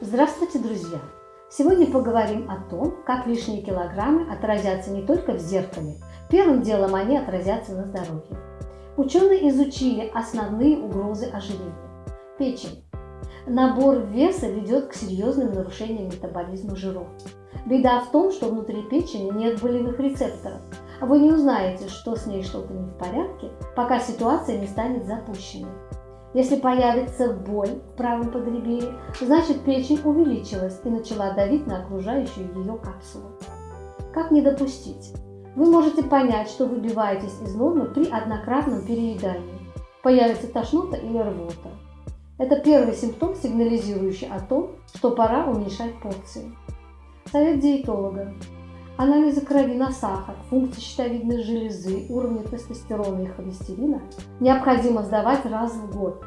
Здравствуйте, друзья! Сегодня поговорим о том, как лишние килограммы отразятся не только в зеркале, первым делом они отразятся на здоровье. Ученые изучили основные угрозы ожирения. Печень. Набор веса ведет к серьезным нарушениям метаболизма жиров. Беда в том, что внутри печени нет болевых рецепторов. Вы не узнаете, что с ней что-то не в порядке, пока ситуация не станет запущенной. Если появится боль в правом подреберье, значит печень увеличилась и начала давить на окружающую ее капсулу. Как не допустить? Вы можете понять, что выбиваетесь из нормы при однократном переедании. Появится тошнота или рвота. Это первый симптом, сигнализирующий о том, что пора уменьшать порции. Совет диетолога. Анализы крови на сахар, функции щитовидной железы, уровни тестостерона и холестерина необходимо сдавать раз в год,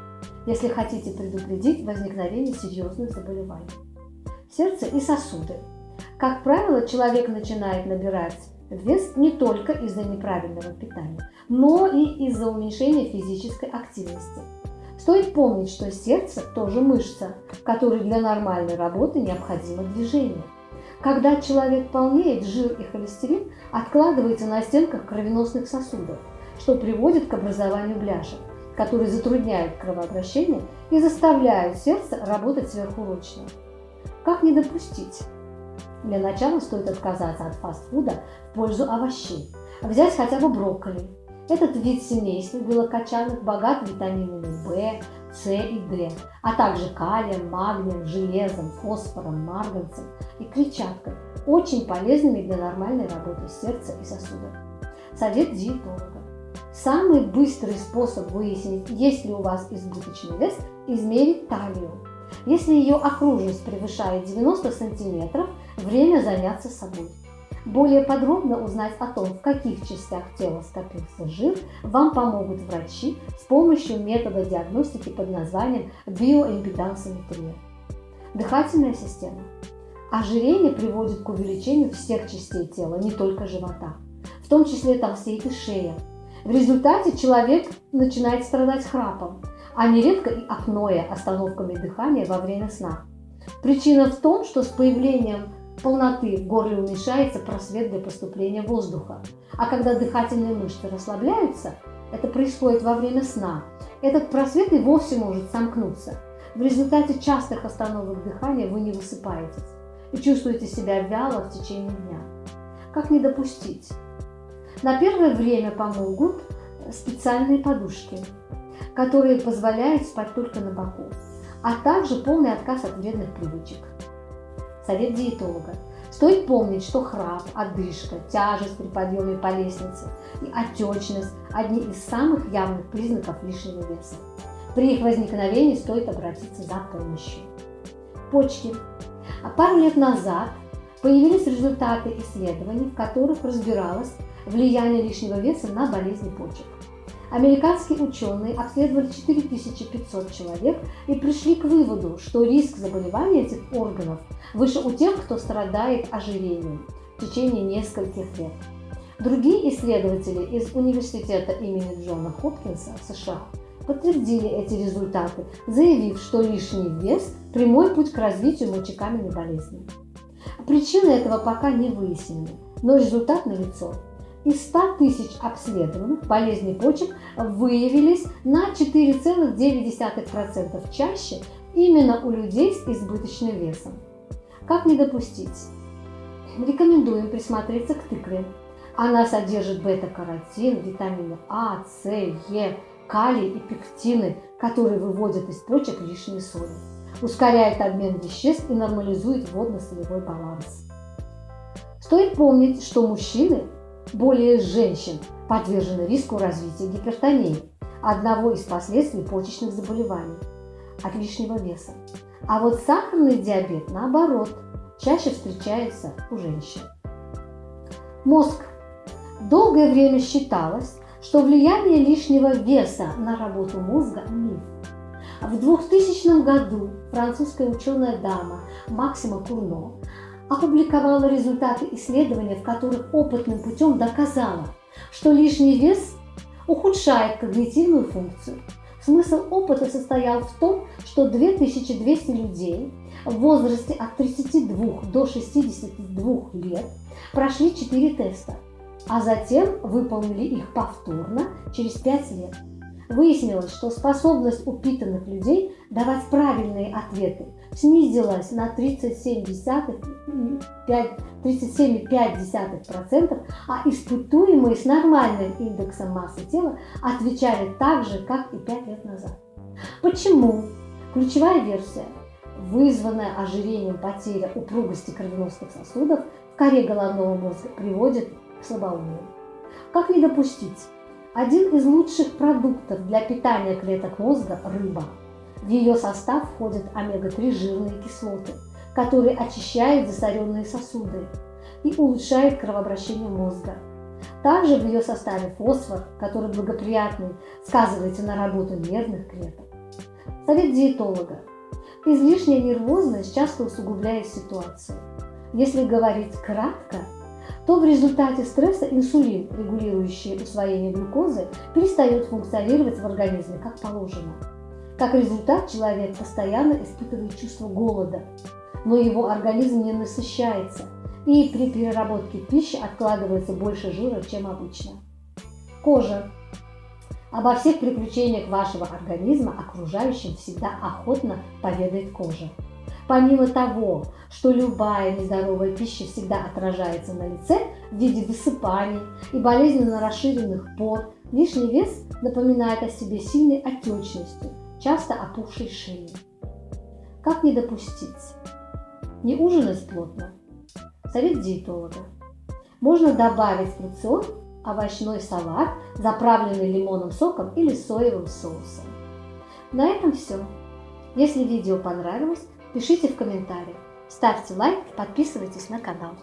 если хотите предупредить возникновение серьезных заболеваний. Сердце и сосуды. Как правило, человек начинает набирать вес не только из-за неправильного питания, но и из-за уменьшения физической активности. Стоит помнить, что сердце тоже мышца, которой для нормальной работы необходимо движение. Когда человек полнеет, жир и холестерин откладывается на стенках кровеносных сосудов, что приводит к образованию бляшек, которые затрудняют кровообращение и заставляют сердце работать сверхурочно. Как не допустить? Для начала стоит отказаться от фастфуда в пользу овощей. Взять хотя бы брокколи. Этот вид семейства белокочанных богат витаминами В, с и Д, а также калием, магнием, железом, фосфором, марганцем и клетчаткой, очень полезными для нормальной работы сердца и сосудов. Совет диетолога. Самый быстрый способ выяснить, есть ли у вас избыточный вес, измерить талию. Если ее окружность превышает 90 см, время заняться собой. Более подробно узнать о том, в каких частях тела скопился жир, вам помогут врачи с помощью метода диагностики под названием биоимпедансометрия. Дыхательная система. Ожирение приводит к увеличению всех частей тела, не только живота. В том числе толстеет и шея. В результате человек начинает страдать храпом, а нередко и апноэ, остановками дыхания во время сна. Причина в том, что с появлением полноты в горле уменьшается просвет для поступления воздуха. А когда дыхательные мышцы расслабляются, это происходит во время сна, этот просвет и вовсе может сомкнуться. В результате частых остановок дыхания вы не высыпаетесь и чувствуете себя вяло в течение дня. Как не допустить? На первое время помогут специальные подушки, которые позволяют спать только на боку, а также полный отказ от вредных привычек. Совет диетолога. Стоит помнить, что храп, одышка, тяжесть при подъеме по лестнице и отечность – одни из самых явных признаков лишнего веса. При их возникновении стоит обратиться за помощью. Почки. А пару лет назад появились результаты исследований, в которых разбиралось влияние лишнего веса на болезни почек. Американские ученые обследовали 4500 человек и пришли к выводу, что риск заболевания этих органов выше у тех, кто страдает ожирением в течение нескольких лет. Другие исследователи из университета имени Джона Хопкинса в США подтвердили эти результаты, заявив, что лишний вес – прямой путь к развитию мочекаменной болезни. Причины этого пока не выяснены, но результат налицо. Из 100 тысяч обследованных болезней почек выявились на 4,9% чаще именно у людей с избыточным весом. Как не допустить? Рекомендуем присмотреться к тыкве. Она содержит бета-каротин, витамины А, С, Е, калий и пектины, которые выводят из почек лишние соли, ускоряет обмен веществ и нормализует водно-солевой баланс. Стоит помнить, что мужчины более женщин подвержены риску развития гипертонии, одного из последствий почечных заболеваний, от лишнего веса. А вот сахарный диабет, наоборот, чаще встречается у женщин. Мозг. Долгое время считалось, что влияние лишнего веса на работу мозга – миф. В 2000 году французская ученая дама Максима Курно опубликовала результаты исследования, в которых опытным путем доказала, что лишний вес ухудшает когнитивную функцию. Смысл опыта состоял в том, что 2200 людей в возрасте от 32 до 62 лет прошли 4 теста, а затем выполнили их повторно через 5 лет. Выяснилось, что способность упитанных людей давать правильные ответы снизилась на 37,5%, а испытуемые с нормальным индексом массы тела отвечали так же, как и 5 лет назад. Почему? Ключевая версия вызванная ожирением потеря упругости кровеносных сосудов в коре головного мозга приводит к слабоумию. Как не допустить? Один из лучших продуктов для питания клеток мозга – рыба. В ее состав входят омега-3 жирные кислоты, которые очищают засоренные сосуды и улучшают кровообращение мозга. Также в ее составе фосфор, который благоприятный сказывается на работе нервных клеток. Совет диетолога. Излишняя нервозность часто усугубляет ситуацию. Если говорить кратко, то в результате стресса инсулин, регулирующий усвоение глюкозы, перестает функционировать в организме как положено. Как результат, человек постоянно испытывает чувство голода, но его организм не насыщается, и при переработке пищи откладывается больше жира, чем обычно. Кожа. Обо всех приключениях вашего организма окружающим всегда охотно поведает кожа. Помимо того, что любая нездоровая пища всегда отражается на лице в виде высыпаний и болезненно расширенных пор, лишний вес напоминает о себе сильной отечностью, часто опухшей шеей. Как не допустить? Не ужинать плотно. Совет диетолога. Можно добавить в рацион овощной салат, заправленный лимонным соком или соевым соусом. На этом все. Если видео понравилось, пишите в комментариях, ставьте лайк, подписывайтесь на канал.